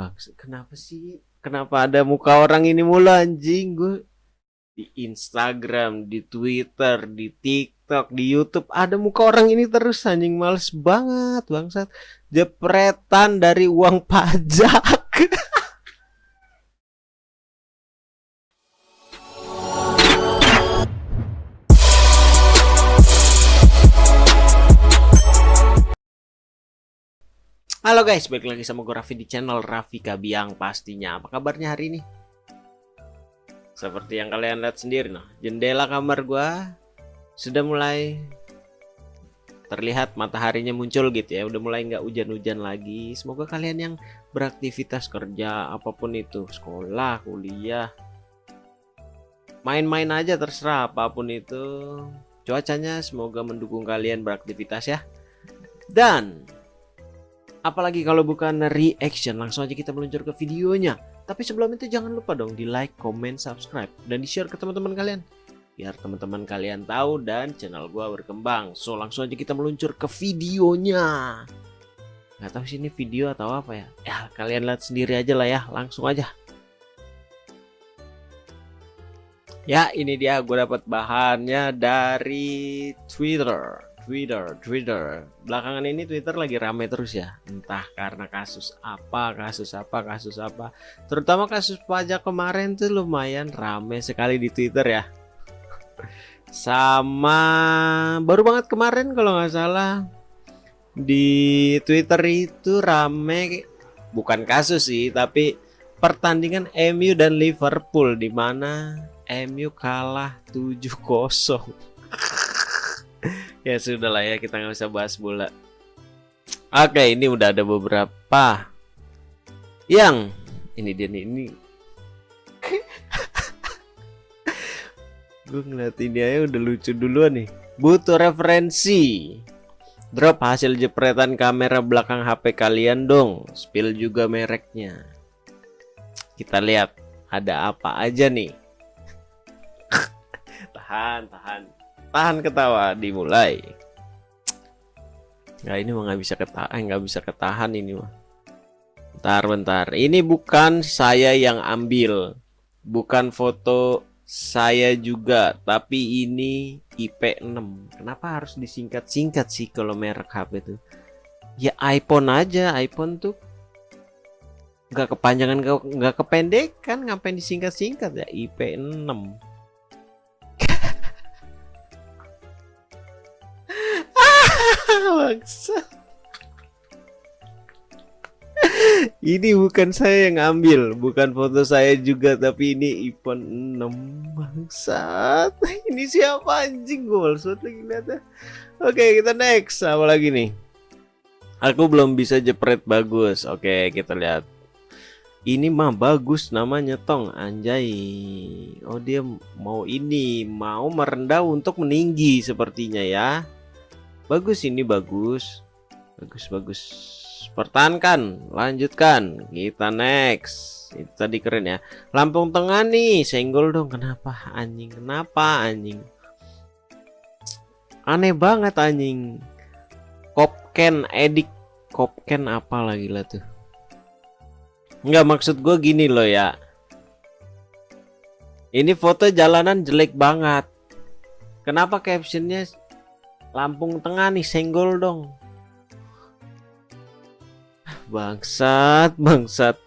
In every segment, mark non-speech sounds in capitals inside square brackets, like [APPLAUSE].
Bang, kenapa sih? Kenapa ada muka orang ini mulu anjing gue? Di Instagram, di Twitter, di TikTok, di YouTube ada muka orang ini terus anjing males banget bangsat. Jepretan dari uang pajak. [LAUGHS] Halo guys, balik lagi sama gue Raffi di channel Raffi Kabiang pastinya. Apa kabarnya hari ini? Seperti yang kalian lihat sendiri, nah jendela kamar gue sudah mulai terlihat mataharinya muncul gitu ya. Udah mulai nggak hujan-hujan lagi. Semoga kalian yang beraktivitas kerja apa pun itu, sekolah, kuliah, main-main aja terserah apa pun itu. Cuacanya semoga mendukung kalian beraktivitas ya. Dan Apalagi kalau bukan reaction, langsung aja kita meluncur ke videonya. Tapi sebelum itu jangan lupa dong di like, comment, subscribe, dan di share ke teman-teman kalian. Biar teman-teman kalian tahu dan channel gua berkembang. So langsung aja kita meluncur ke videonya. Gak tahu sih ini video atau apa ya. Ya kalian lihat sendiri aja lah ya, langsung aja. Ya ini dia gue dapat bahannya dari Twitter. Twitter, Twitter. Belakangan ini Twitter lagi rame terus ya. Entah karena kasus apa, kasus apa, kasus apa. Terutama kasus pajak kemarin tuh lumayan rame sekali di Twitter ya. Sama baru banget kemarin kalau nggak salah di Twitter itu rame bukan kasus sih, tapi pertandingan MU dan Liverpool di mana MU kalah 7-0 ya sudah lah ya kita nggak usah bahas bola. Oke ini udah ada beberapa. Yang ini dia nih ini. [LAUGHS] Gue ngeliat ini aja udah lucu duluan nih. Butuh referensi. Drop hasil jepretan kamera belakang HP kalian dong. Spill juga mereknya. Kita lihat ada apa aja nih. [LAUGHS] Tahan tahan tahan ketawa dimulai. Nah ini mah nggak bisa ketahan eh, nggak bisa ketahan ini mah. Bentar bentar. Ini bukan saya yang ambil. Bukan foto saya juga tapi ini IP6 kenapa harus disingkat-singkat sih kalau merek HP itu ya iPhone aja. iPhone tuh nggak kepanjangan nggak kependekan ngapain disingkat-singkat ya? IP6 Bangsa. ini bukan saya yang ambil, bukan foto saya juga, tapi ini iPhone 6 bangsat. Ini siapa anjing gue maksud lagi lihat ya. Oke, kita next. Apa lagi nih? Aku belum bisa jepret bagus. Oke, kita lihat. Ini mah bagus namanya Tong Anjay. Oh, dia mau ini, mau merendah untuk meninggi sepertinya ya. Bagus ini bagus. Bagus bagus. Pertahankan, lanjutkan. Kita next. Itu tadi keren ya. Lampung tengah nih, senggol dong. Kenapa anjing? Kenapa anjing? Aneh banget anjing. Kopken edik Kopken apa lagi lah tuh. Enggak maksud gue gini loh ya. Ini foto jalanan jelek banget. Kenapa captionnya Lampung Tengah nih senggol dong. Bangsat, bangsat.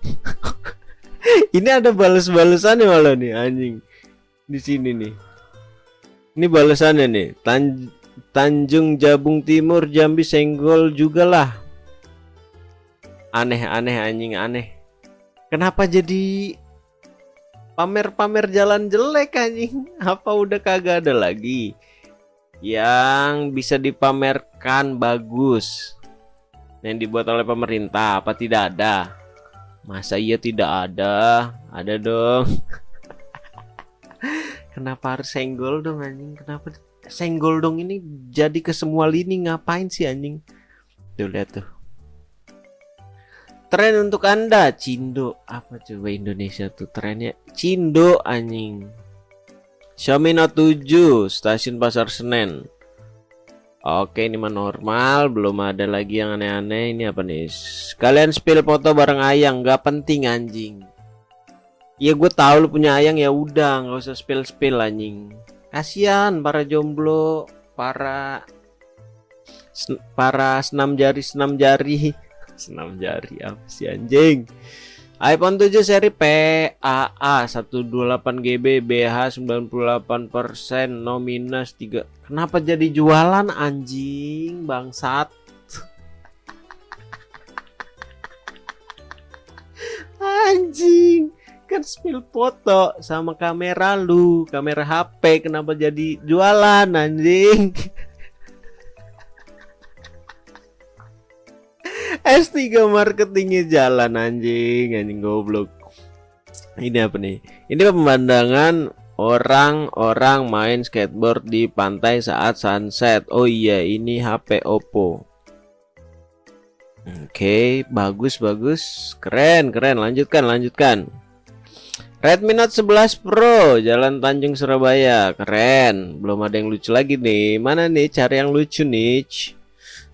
[LAUGHS] Ini ada balas-balasannya malah nih anjing. Di sini nih. Ini balasannya nih. Tan Tanjung Jabung Timur Jambi senggol juga lah. Aneh-aneh anjing aneh. Kenapa jadi pamer-pamer jalan jelek anjing? [LAUGHS] Apa udah kagak ada lagi? Yang bisa dipamerkan bagus. Yang dibuat oleh pemerintah apa tidak ada? Masa iya tidak ada? Ada dong. [LAUGHS] Kenapa harus senggol dong anjing? Kenapa senggol dong ini jadi ke semua lini? Ngapain sih anjing? Tuh lihat tuh. Tren untuk anda Cindo. Apa coba Indonesia tuh trennya? Cindo anjing Xiaomi Note 7 stasiun pasar Senen. Oke ini mah normal belum ada lagi yang aneh-aneh. Ini apa nih? Kalian spill foto bareng ayang nggak penting anjing. Ya gue tahu lu punya ayang ya udah nggak usah spill spill anjing. Kasihan para jomblo para para senam jari senam [LAUGHS] jari. Senam jari apa sih anjing iPhone 7 seri PAA 128GB BH 98% no minus 3 Kenapa jadi jualan anjing bangsat? [LAUGHS] Anjing kan spill foto sama kamera lu kamera HP kenapa jadi jualan anjing [LAUGHS] S3 marketingnya jalan anjing anjing goblok. Ini apa nih? Ini pemandangan orang-orang main skateboard di pantai saat sunset. Oh iya ini HP Oppo. Oke bagus bagus. Keren keren. Lanjutkan lanjutkan. Redmi Note 11 Pro Jalan Tanjung Surabaya. Keren. Belum ada yang lucu lagi nih. Mana nih? Cari yang lucu nih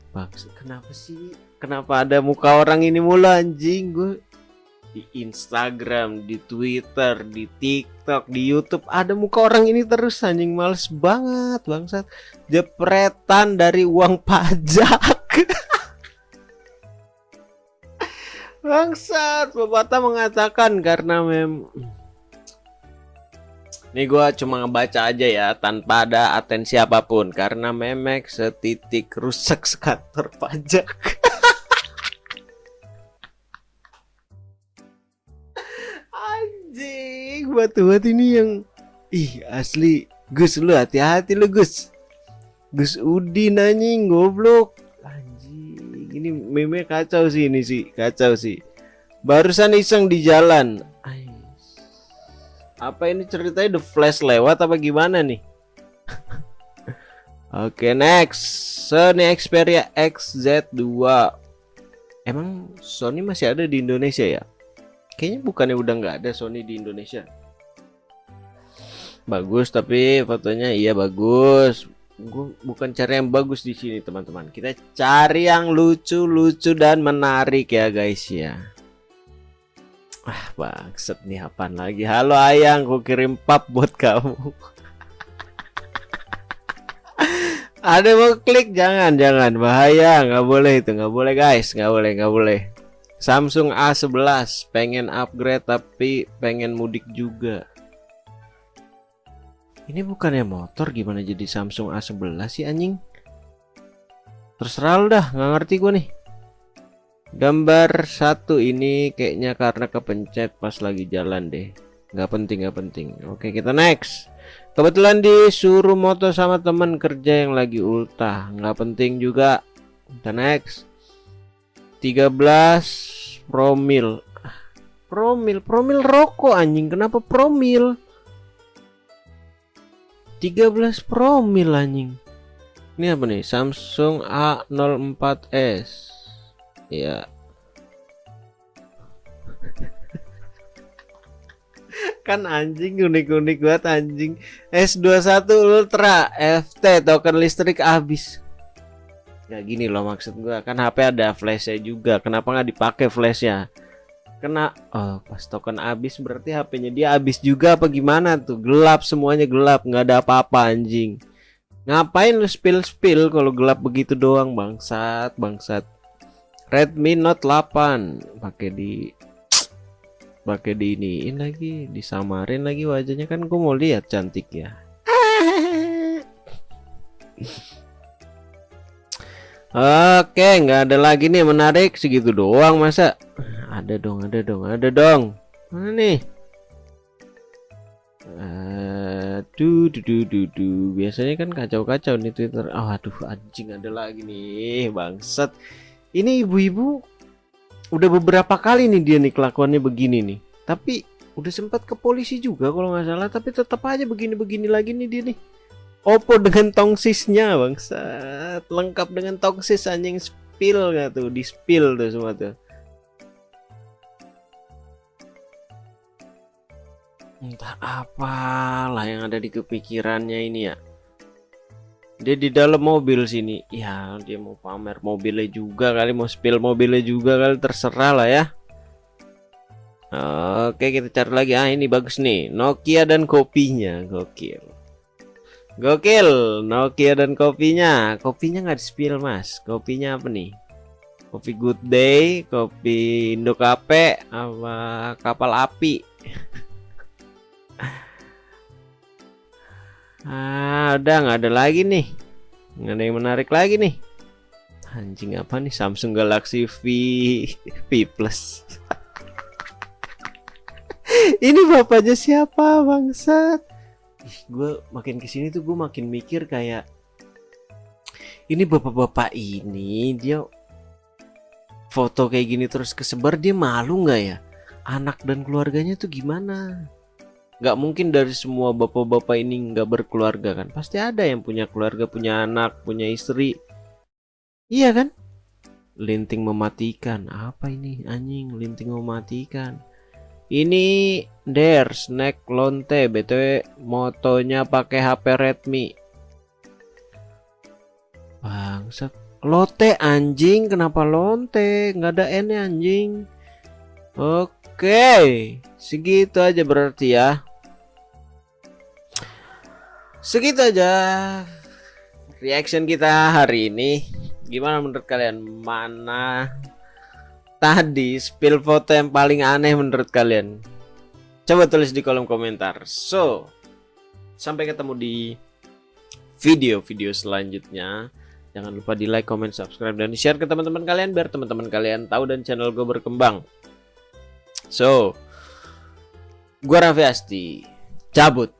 Bang kenapa sih Kenapa ada muka orang ini mulu anjing gue di Instagram, di Twitter, di TikTok, di YouTube ada muka orang ini terus anjing males banget bangsat. Jepretan dari uang pajak. [LAUGHS] bangsat, Bapata mengatakan karena mem ini gua cuma ngebaca aja ya tanpa ada atensi apa pun karena memek setitik rusak sekantor pajak. Batu-batu ini yang ih asli Gus lu hati-hati lu Gus. Gus Udin anjing goblok. Anjing ini meme kacau sih ini sih kacau sih. Barusan iseng di jalan. Apa ini ceritanya the flash lewat apa gimana nih? [LAUGHS] Oke okay, next. Sony Xperia XZ2 Emang Sony masih ada di Indonesia ya Kayaknya bukannya udah nggak ada Sony di Indonesia. Bagus tapi fotonya iya bagus. Gue bukan cari yang bagus di sini teman-teman. Kita cari yang lucu-lucu dan menarik ya guys ya. Ah bangset nih apaan lagi. Halo ayang, ku kirim pap buat kamu. [LAUGHS] Ada mau klik jangan jangan bahaya nggak boleh itu nggak boleh guys nggak boleh nggak boleh Samsung A11 pengen upgrade tapi pengen mudik juga. Ini bukannya motor gimana jadi Samsung A11 sih anjing? Terserah lu dah nggak ngerti gue nih. Gambar satu ini kayaknya karena kepencet pas lagi jalan deh. Nggak penting nggak penting. Oke kita next. Kebetulan disuruh moto sama teman kerja yang lagi ultah. Nggak penting juga. Kita next 13 promil. Promil promil rokok anjing. Kenapa promil? 13 promil anjing. Ini apa nih? Samsung A04s ya [LAUGHS] kan anjing unik-unik banget anjing. S21 Ultra FT token listrik habis ya gini loh maksud gua. Kan HP ada flashnya juga. Kenapa nggak dipakai flashnya? Kena oh pas token habis berarti HP-nya dia habis juga apa gimana tuh? Gelap semuanya gelap. Nggak ada apa-apa anjing. Ngapain lu spill spill kalau gelap begitu doang bangsat bangsat? Redmi Note 8 pakai di pakai di iniin lagi disamarin lagi wajahnya. Kan gue mau lihat cantik ya [LAUGHS] Oke, nggak ada lagi nih menarik segitu doang masa? Ada dong, ada dong, ada dong. Mana nih? Aduh, duh, duh, duh, Biasanya kan kacau-kacau nih Twitter. Oh, aduh, anjing ada lagi nih, bangsat. Ini ibu-ibu udah beberapa kali nih dia nih kelakuannya begini nih. Tapi udah sempat ke polisi juga kalau nggak salah, tapi tetap aja begini-begini lagi nih dia nih. Oppo dengan tongsisnya bangsat. Lengkap dengan tongsis anjing. Spill gak tuh? Di spill tuh semua tuh. Entah apalah yang ada di kepikirannya ini ya. Dia di dalam mobil sini. Ya dia mau pamer mobilnya juga kali. Mau spill mobilnya juga kali. Terserah lah ya. Oke kita cari lagi. Ah ini bagus nih. Nokia dan kopinya. Gokil gokil Nokia dan kopinya. Kopinya nggak di spill mas. Kopinya apa nih? Kopi good day kopi Indo Cafe apa kapal api. [LAUGHS] Ah udah nggak ada lagi nih. Nggak ada yang menarik lagi nih. Anjing apa nih? Samsung Galaxy V V Plus. [LAUGHS] Ini bapaknya siapa bangsat gue makin ke sini tuh gue makin mikir kayak ini bapak-bapak ini dia foto kayak gini terus kesebar dia malu nggak ya? Anak dan keluarganya tuh gimana? Nggak mungkin dari semua bapak-bapak ini nggak berkeluarga kan? Pasti ada yang punya keluarga punya anak punya istri. Iya kan? Linting mematikan. Apa ini anjing? Linting mematikan ini der snack lonte btw motonya pakai HP Redmi bangsat Lote anjing, kenapa lonte? Nggak ada N anjing. Oke, segitu aja berarti ya. Segitu aja reaction kita hari ini. Gimana menurut kalian? Mana tadi spill foto yang paling aneh menurut kalian? Coba tulis di kolom komentar. So, sampai ketemu di video-video selanjutnya. Jangan lupa di like, comment, subscribe, dan share ke teman-teman kalian biar teman-teman kalian tahu dan channel gue berkembang. So, gue Raffi Asti, cabut.